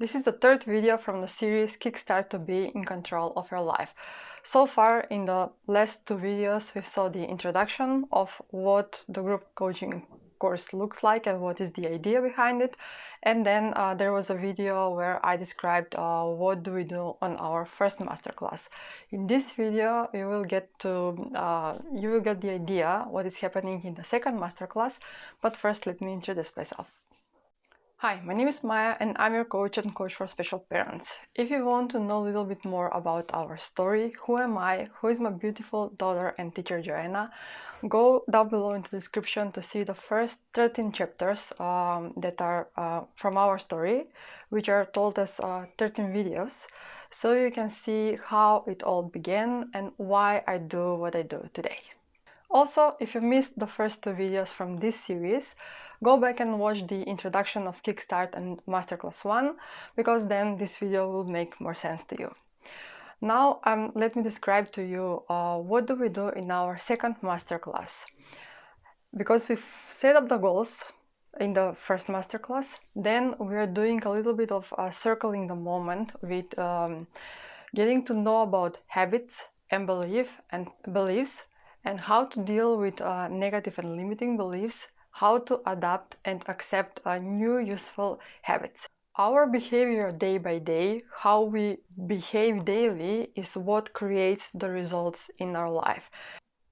This is the third video from the series Kickstart to be in control of your life. So far in the last two videos we saw the introduction of what the group coaching course looks like and what is the idea behind it and then uh, there was a video where I described uh, what do we do on our first masterclass. In this video you will get to uh, you will get the idea what is happening in the second masterclass but first let me introduce myself. Hi, my name is Maya and I'm your coach and coach for special parents. If you want to know a little bit more about our story, who am I, who is my beautiful daughter and teacher Joanna, go down below in the description to see the first 13 chapters um, that are uh, from our story, which are told as uh, 13 videos, so you can see how it all began and why I do what I do today. Also, if you missed the first two videos from this series, go back and watch the introduction of Kickstart and Masterclass 1, because then this video will make more sense to you. Now, um, let me describe to you uh, what do we do in our second masterclass. Because we've set up the goals in the first masterclass, then we are doing a little bit of uh, circling the moment with um, getting to know about habits and belief and beliefs and how to deal with uh, negative and limiting beliefs, how to adapt and accept uh, new useful habits. Our behavior day by day, how we behave daily, is what creates the results in our life.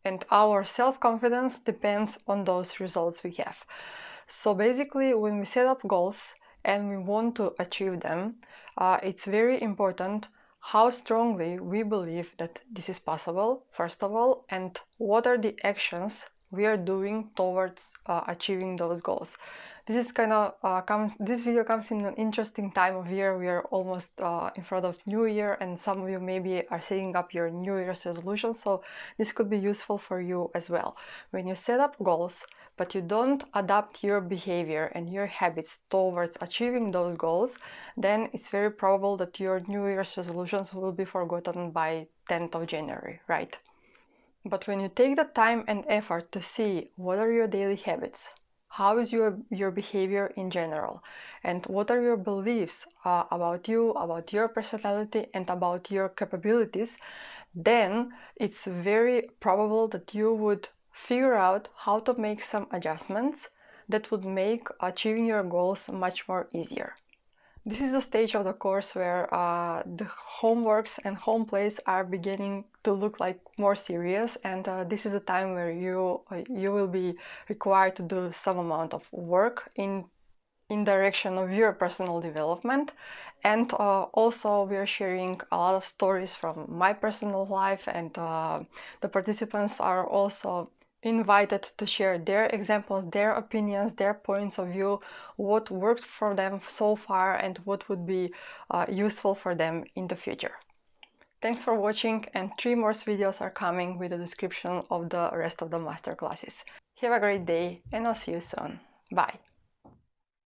And our self-confidence depends on those results we have. So basically, when we set up goals and we want to achieve them, uh, it's very important how strongly we believe that this is possible, first of all, and what are the actions we are doing towards uh, achieving those goals. This is kind of uh, comes. This video comes in an interesting time of year. We are almost uh, in front of New Year, and some of you maybe are setting up your New Year's resolutions. So this could be useful for you as well. When you set up goals, but you don't adapt your behavior and your habits towards achieving those goals, then it's very probable that your New Year's resolutions will be forgotten by 10th of January, right? But when you take the time and effort to see what are your daily habits, how is your, your behavior in general, and what are your beliefs uh, about you, about your personality, and about your capabilities, then it's very probable that you would figure out how to make some adjustments that would make achieving your goals much more easier. This is the stage of the course where uh, the homeworks and home plays are beginning to look like more serious and uh, this is a time where you uh, you will be required to do some amount of work in in direction of your personal development. And uh, also we are sharing a lot of stories from my personal life and uh, the participants are also invited to share their examples, their opinions, their points of view, what worked for them so far and what would be uh, useful for them in the future. Thanks for watching and three more videos are coming with a description of the rest of the masterclasses. Have a great day and I'll see you soon. Bye!